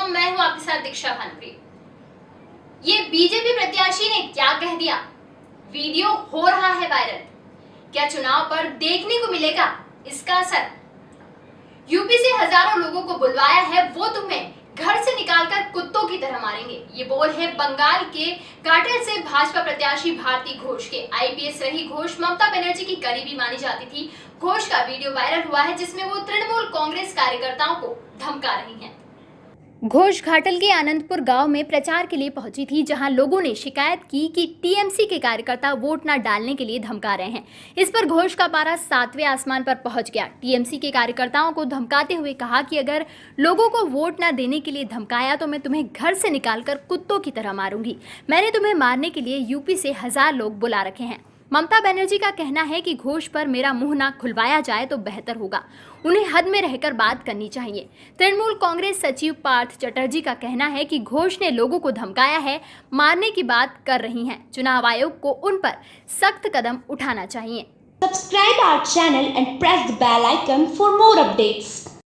सांसद दीक्षा भानुप्रिय ये बीजेपी प्रत्याशी ने क्या कह दिया? वीडियो हो रहा है वायरल। क्या चुनाव पर देखने को मिलेगा इसका असर? यूपी से हज़ारों लोगों को बुलवाया है वो तुम्हें घर से निकालकर कुत्तों की तरह मारेंगे। ये बोल है बंगाल के काटेल से भाजपा प्रत्याशी भारती घोष के। आईपीएस रही घोष ममता बनर्जी की करीबी मानी जाती थी। घोष का वीडियो वायरल हुआ है जिसमें वो तृणमूल कांग्रेस कार्यकर्ताओं को धमका रही हैं। घोष घाटल के आनंदपुर गाँव में प्रचार के लिए पहुँची थी, जहाँ लोगों ने शिकायत की कि टीएमसी के कार्यकर्ता वोट न डालने के लिए धमका रहे हैं। इस पर घोष का पारा सातवें आसमान पर पहुँच गया। टीएमसी के कार्यकर्ताओं को धमकाते हुए कहा कि अगर लोगों को वोट न देने के लिए धमकाया तो मैं तुम्हें घर से निकालकर कुत्तों की तरह मारूँगी। मैंने तुम्हें मारने के लिए यूपी से हज़ार लोग बुला रखे हैं। ममता बनर्जी का कहना है कि घोष पर मेरा मुँह ना खुलवाया जाए तो बेहतर होगा। उन्हें हद में रहकर बात करनी चाहिए। तृणमूल कांग्रेस सचिव पार्थ चटर्जी का कहना है कि घोष ने लोगों को धमकाया है, मारने की बात कर रही हैं। चुनाव आयोग को उन पर सख्त कदम उठाना चाहिए। Subscribe our channel and press the bell icon for more updates.